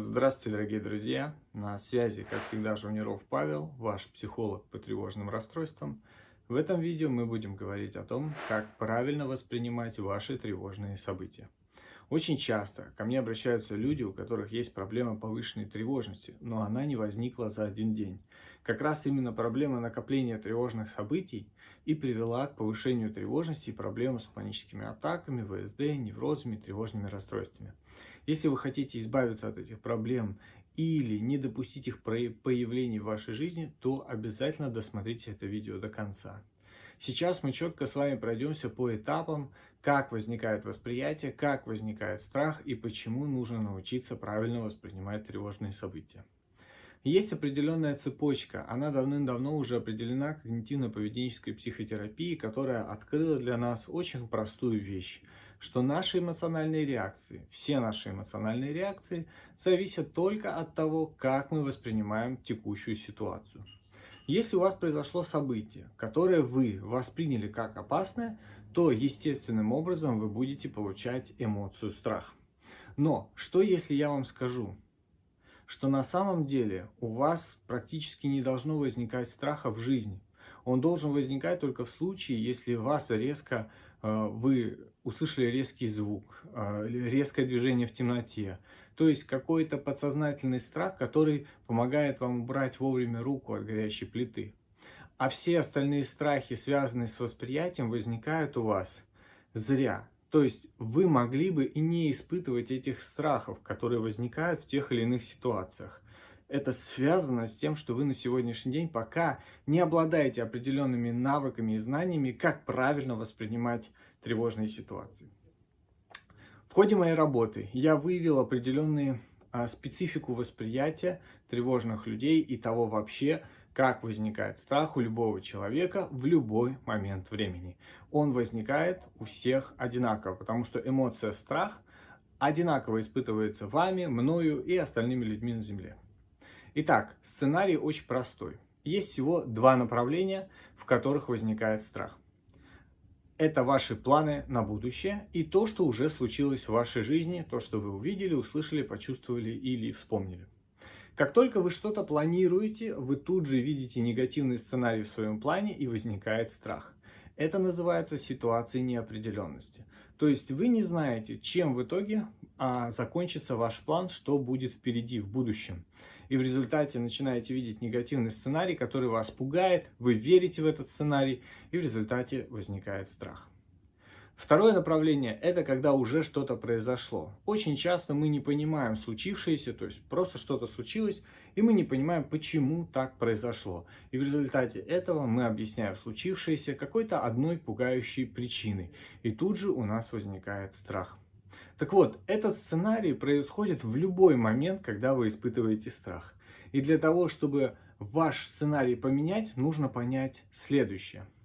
Здравствуйте, дорогие друзья! На связи, как всегда, Жуниров Павел, ваш психолог по тревожным расстройствам. В этом видео мы будем говорить о том, как правильно воспринимать ваши тревожные события. Очень часто ко мне обращаются люди, у которых есть проблема повышенной тревожности, но она не возникла за один день. Как раз именно проблема накопления тревожных событий и привела к повышению тревожности и проблемам с паническими атаками, ВСД, неврозами, тревожными расстройствами. Если вы хотите избавиться от этих проблем или не допустить их появления в вашей жизни, то обязательно досмотрите это видео до конца. Сейчас мы четко с вами пройдемся по этапам, как возникает восприятие, как возникает страх и почему нужно научиться правильно воспринимать тревожные события. Есть определенная цепочка, она давным-давно уже определена когнитивно-поведенческой психотерапией, которая открыла для нас очень простую вещь, что наши эмоциональные реакции, все наши эмоциональные реакции зависят только от того, как мы воспринимаем текущую ситуацию. Если у вас произошло событие, которое вы восприняли как опасное, то естественным образом вы будете получать эмоцию страх. Но что если я вам скажу, что на самом деле у вас практически не должно возникать страха в жизни. Он должен возникать только в случае, если вас резко, э, вы услышали резкий звук, э, резкое движение в темноте, то есть какой-то подсознательный страх, который помогает вам убрать вовремя руку от горящей плиты. А все остальные страхи, связанные с восприятием, возникают у вас зря. То есть вы могли бы и не испытывать этих страхов, которые возникают в тех или иных ситуациях. Это связано с тем, что вы на сегодняшний день пока не обладаете определенными навыками и знаниями, как правильно воспринимать тревожные ситуации. В ходе моей работы я выявил определенную а, специфику восприятия тревожных людей и того вообще, как возникает страх у любого человека в любой момент времени. Он возникает у всех одинаково, потому что эмоция страх одинаково испытывается вами, мною и остальными людьми на Земле. Итак, сценарий очень простой. Есть всего два направления, в которых возникает страх это ваши планы на будущее и то, что уже случилось в вашей жизни, то, что вы увидели, услышали, почувствовали или вспомнили. Как только вы что-то планируете, вы тут же видите негативный сценарий в своем плане и возникает страх. Это называется ситуацией неопределенности. То есть вы не знаете, чем в итоге а, закончится ваш план, что будет впереди, в будущем. И в результате начинаете видеть негативный сценарий, который вас пугает, вы верите в этот сценарий, и в результате возникает страх. Второе направление – это когда уже что-то произошло. Очень часто мы не понимаем случившееся, то есть просто что-то случилось, и мы не понимаем, почему так произошло. И в результате этого мы объясняем случившееся какой-то одной пугающей причиной. И тут же у нас возникает страх. Так вот, этот сценарий происходит в любой момент, когда вы испытываете страх. И для того, чтобы ваш сценарий поменять, нужно понять следующее –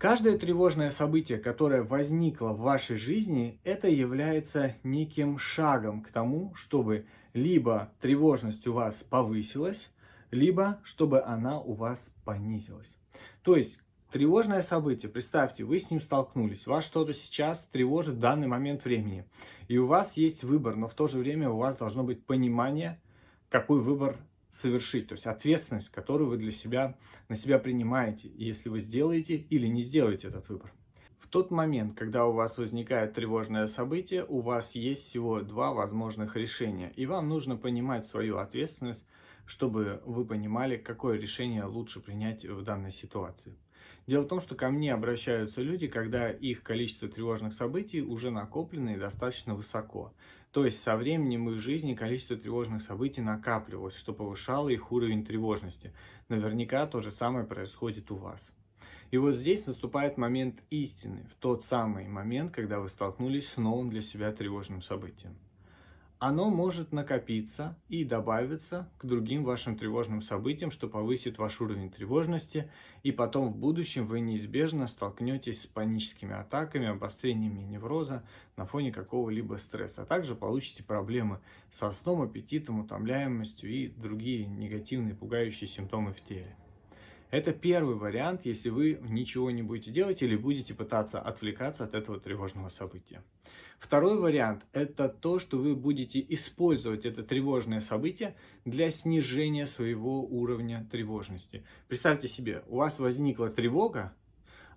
Каждое тревожное событие, которое возникло в вашей жизни, это является неким шагом к тому, чтобы либо тревожность у вас повысилась, либо чтобы она у вас понизилась. То есть тревожное событие, представьте, вы с ним столкнулись, вас что-то сейчас тревожит в данный момент времени, и у вас есть выбор, но в то же время у вас должно быть понимание, какой выбор совершить, то есть ответственность, которую вы для себя, на себя принимаете, если вы сделаете или не сделаете этот выбор. В тот момент, когда у вас возникает тревожное событие, у вас есть всего два возможных решения, и вам нужно понимать свою ответственность, чтобы вы понимали, какое решение лучше принять в данной ситуации. Дело в том, что ко мне обращаются люди, когда их количество тревожных событий уже накоплено и достаточно высоко. То есть со временем их жизни количество тревожных событий накапливалось, что повышало их уровень тревожности. Наверняка то же самое происходит у вас. И вот здесь наступает момент истины, в тот самый момент, когда вы столкнулись с новым для себя тревожным событием оно может накопиться и добавиться к другим вашим тревожным событиям, что повысит ваш уровень тревожности, и потом в будущем вы неизбежно столкнетесь с паническими атаками, обострениями невроза на фоне какого-либо стресса, а также получите проблемы со сном, аппетитом, утомляемостью и другие негативные пугающие симптомы в теле. Это первый вариант, если вы ничего не будете делать или будете пытаться отвлекаться от этого тревожного события. Второй вариант – это то, что вы будете использовать это тревожное событие для снижения своего уровня тревожности. Представьте себе, у вас возникла тревога,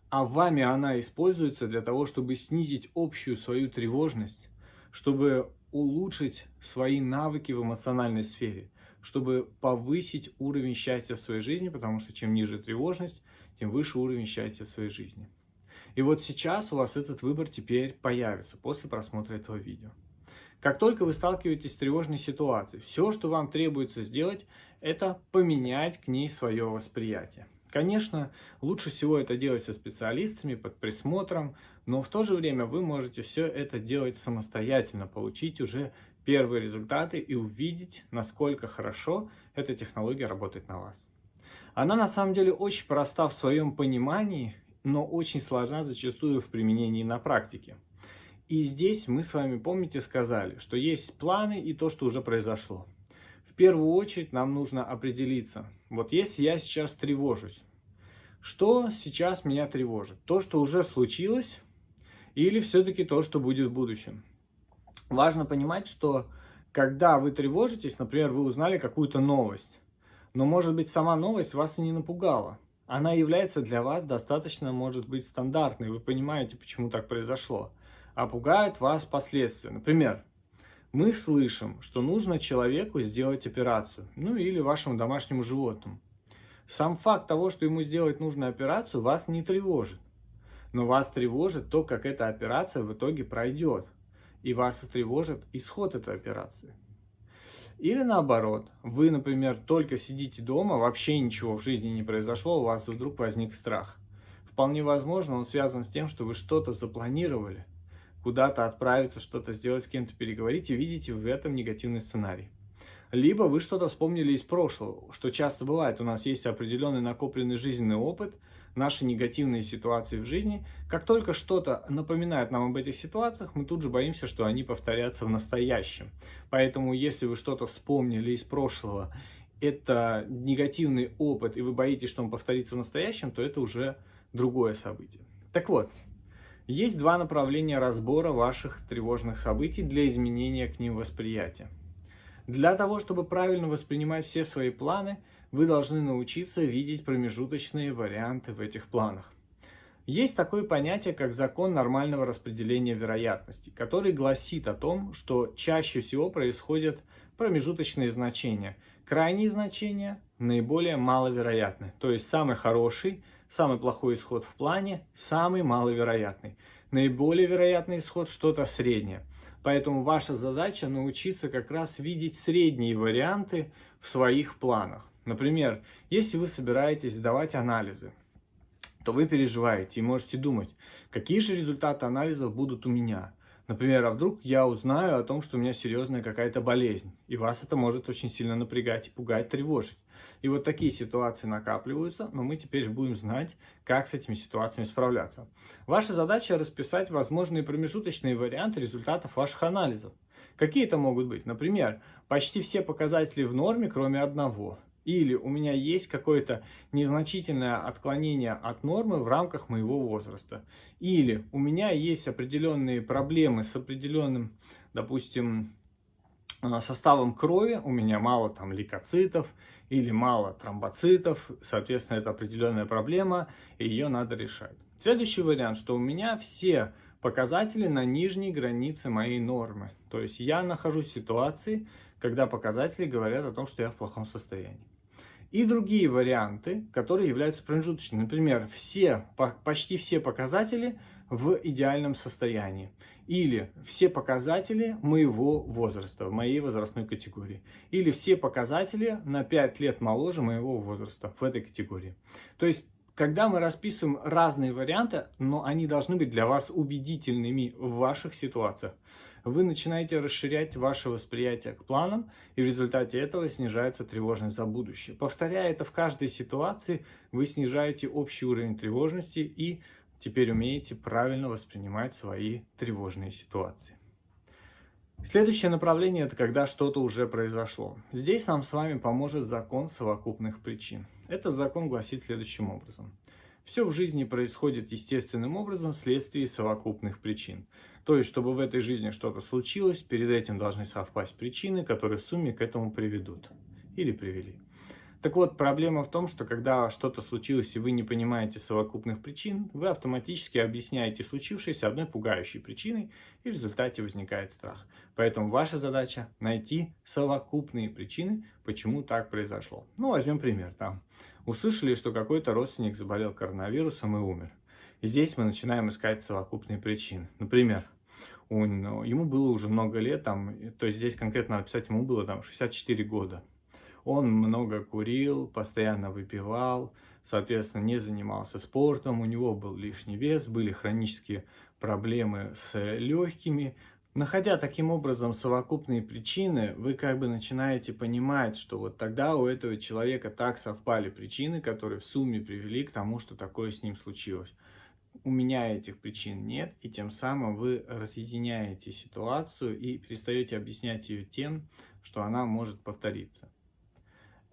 а вами она используется для того, чтобы снизить общую свою тревожность, чтобы улучшить свои навыки в эмоциональной сфере, чтобы повысить уровень счастья в своей жизни, потому что чем ниже тревожность, тем выше уровень счастья в своей жизни. И вот сейчас у вас этот выбор теперь появится после просмотра этого видео. Как только вы сталкиваетесь с тревожной ситуацией, все, что вам требуется сделать, это поменять к ней свое восприятие. Конечно, лучше всего это делать со специалистами, под присмотром, но в то же время вы можете все это делать самостоятельно, получить уже первые результаты и увидеть, насколько хорошо эта технология работает на вас. Она на самом деле очень проста в своем понимании, но очень сложна зачастую в применении на практике. И здесь мы с вами, помните, сказали, что есть планы и то, что уже произошло. В первую очередь нам нужно определиться, вот если я сейчас тревожусь, что сейчас меня тревожит? То, что уже случилось, или все-таки то, что будет в будущем? Важно понимать, что когда вы тревожитесь, например, вы узнали какую-то новость, но, может быть, сама новость вас и не напугала. Она является для вас достаточно, может быть, стандартной. Вы понимаете, почему так произошло. А пугают вас последствия. Например, мы слышим, что нужно человеку сделать операцию, ну или вашему домашнему животному. Сам факт того, что ему сделать нужную операцию, вас не тревожит. Но вас тревожит то, как эта операция в итоге пройдет. И вас тревожит исход этой операции. Или наоборот, вы, например, только сидите дома, вообще ничего в жизни не произошло, у вас вдруг возник страх. Вполне возможно, он связан с тем, что вы что-то запланировали, куда-то отправиться, что-то сделать, с кем-то переговорить, и видите в этом негативный сценарий. Либо вы что-то вспомнили из прошлого, что часто бывает. У нас есть определенный накопленный жизненный опыт, наши негативные ситуации в жизни. Как только что-то напоминает нам об этих ситуациях, мы тут же боимся, что они повторятся в настоящем. Поэтому, если вы что-то вспомнили из прошлого, это негативный опыт, и вы боитесь, что он повторится в настоящем, то это уже другое событие. Так вот, есть два направления разбора ваших тревожных событий для изменения к ним восприятия. Для того, чтобы правильно воспринимать все свои планы, вы должны научиться видеть промежуточные варианты в этих планах. Есть такое понятие, как закон нормального распределения вероятности, который гласит о том, что чаще всего происходят промежуточные значения. Крайние значения наиболее маловероятны, то есть самый хороший Самый плохой исход в плане, самый маловероятный. Наиболее вероятный исход что-то среднее. Поэтому ваша задача научиться как раз видеть средние варианты в своих планах. Например, если вы собираетесь сдавать анализы, то вы переживаете и можете думать, какие же результаты анализов будут у меня. Например, а вдруг я узнаю о том, что у меня серьезная какая-то болезнь, и вас это может очень сильно напрягать и пугать, тревожить. И вот такие ситуации накапливаются, но мы теперь будем знать, как с этими ситуациями справляться. Ваша задача расписать возможные промежуточные варианты результатов ваших анализов. Какие это могут быть? Например, почти все показатели в норме, кроме одного. Или у меня есть какое-то незначительное отклонение от нормы в рамках моего возраста. Или у меня есть определенные проблемы с определенным, допустим, Э, составом крови у меня мало там лейкоцитов или мало тромбоцитов, соответственно, это определенная проблема, и ее надо решать. Следующий вариант, что у меня все показатели на нижней границе моей нормы. То есть я нахожусь в ситуации, когда показатели говорят о том, что я в плохом состоянии. И другие варианты, которые являются промежуточными. Например, все, почти все показатели в идеальном состоянии. Или все показатели моего возраста, моей возрастной категории. Или все показатели на 5 лет моложе моего возраста в этой категории. То есть, когда мы расписываем разные варианты, но они должны быть для вас убедительными в ваших ситуациях, вы начинаете расширять ваше восприятие к планам, и в результате этого снижается тревожность за будущее. Повторяя это в каждой ситуации, вы снижаете общий уровень тревожности и теперь умеете правильно воспринимать свои тревожные ситуации. Следующее направление – это когда что-то уже произошло. Здесь нам с вами поможет закон совокупных причин. Этот закон гласит следующим образом. Все в жизни происходит естественным образом вследствие совокупных причин. То есть, чтобы в этой жизни что-то случилось, перед этим должны совпасть причины, которые в сумме к этому приведут. Или привели. Так вот, проблема в том, что когда что-то случилось и вы не понимаете совокупных причин, вы автоматически объясняете случившееся одной пугающей причиной, и в результате возникает страх. Поэтому ваша задача найти совокупные причины, почему так произошло. Ну, возьмем пример. Там услышали, что какой-то родственник заболел коронавирусом и умер. И здесь мы начинаем искать совокупные причины. Например, ему было уже много лет, там, то есть здесь конкретно написать ему было там 64 года. Он много курил, постоянно выпивал, соответственно, не занимался спортом, у него был лишний вес, были хронические проблемы с легкими. Находя таким образом совокупные причины, вы как бы начинаете понимать, что вот тогда у этого человека так совпали причины, которые в сумме привели к тому, что такое с ним случилось. У меня этих причин нет, и тем самым вы разъединяете ситуацию и перестаете объяснять ее тем, что она может повториться.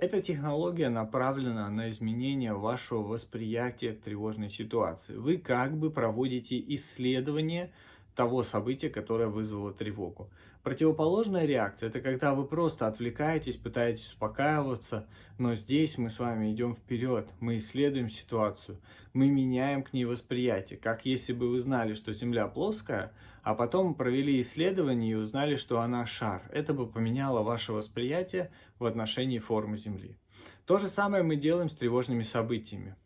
Эта технология направлена на изменение вашего восприятия тревожной ситуации. Вы как бы проводите исследование того события, которое вызвало тревогу. Противоположная реакция – это когда вы просто отвлекаетесь, пытаетесь успокаиваться, но здесь мы с вами идем вперед, мы исследуем ситуацию, мы меняем к ней восприятие, как если бы вы знали, что Земля плоская, а потом провели исследование и узнали, что она шар. Это бы поменяло ваше восприятие в отношении формы Земли. То же самое мы делаем с тревожными событиями,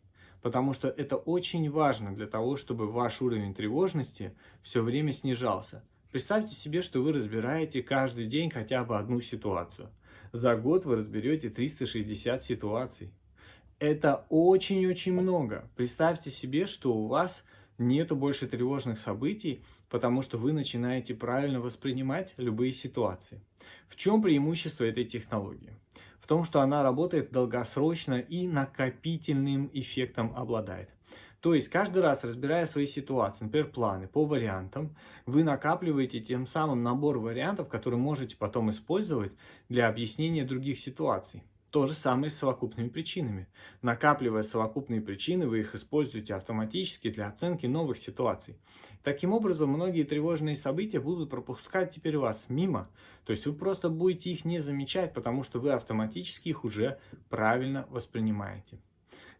потому что это очень важно для того, чтобы ваш уровень тревожности все время снижался. Представьте себе, что вы разбираете каждый день хотя бы одну ситуацию. За год вы разберете 360 ситуаций. Это очень-очень много. Представьте себе, что у вас нету больше тревожных событий, потому что вы начинаете правильно воспринимать любые ситуации. В чем преимущество этой технологии? В том, что она работает долгосрочно и накопительным эффектом обладает. То есть каждый раз, разбирая свои ситуации, например, планы по вариантам, вы накапливаете тем самым набор вариантов, которые можете потом использовать для объяснения других ситуаций. То же самое с совокупными причинами. Накапливая совокупные причины, вы их используете автоматически для оценки новых ситуаций. Таким образом, многие тревожные события будут пропускать теперь вас мимо. То есть вы просто будете их не замечать, потому что вы автоматически их уже правильно воспринимаете.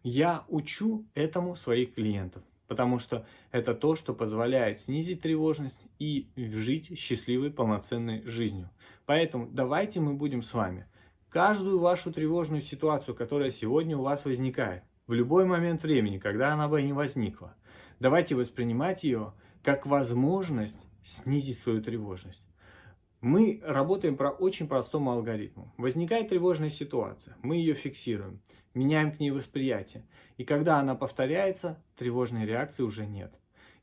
Я учу этому своих клиентов, потому что это то, что позволяет снизить тревожность и жить счастливой полноценной жизнью. Поэтому давайте мы будем с вами каждую вашу тревожную ситуацию, которая сегодня у вас возникает, в любой момент времени, когда она бы не возникла, давайте воспринимать ее как возможность снизить свою тревожность. Мы работаем по очень простому алгоритму. Возникает тревожная ситуация, мы ее фиксируем, меняем к ней восприятие. И когда она повторяется, тревожной реакции уже нет.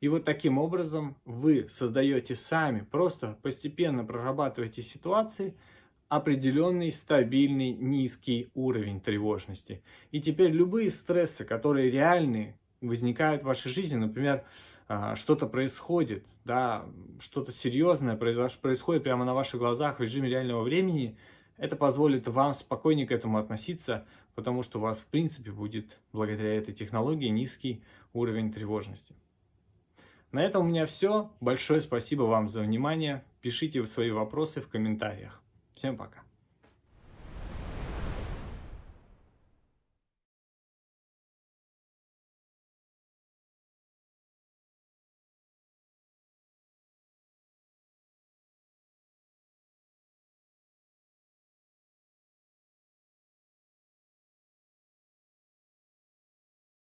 И вот таким образом вы создаете сами, просто постепенно прорабатываете ситуации, определенный стабильный низкий уровень тревожности. И теперь любые стрессы, которые реальные, возникают в вашей жизни, например, а, что-то происходит, да, что-то серьезное происходит прямо на ваших глазах в режиме реального времени, это позволит вам спокойнее к этому относиться, потому что у вас, в принципе, будет благодаря этой технологии низкий уровень тревожности. На этом у меня все. Большое спасибо вам за внимание. Пишите свои вопросы в комментариях. Всем пока.